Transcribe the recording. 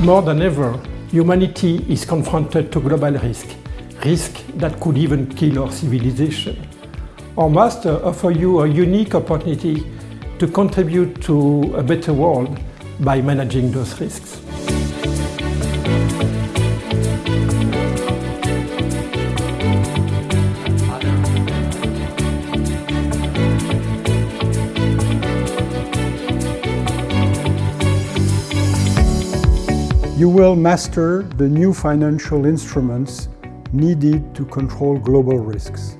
More than ever, humanity is confronted to global risk, risk that could even kill our civilization. Our master offers you a unique opportunity to contribute to a better world by managing those risks. You will master the new financial instruments needed to control global risks.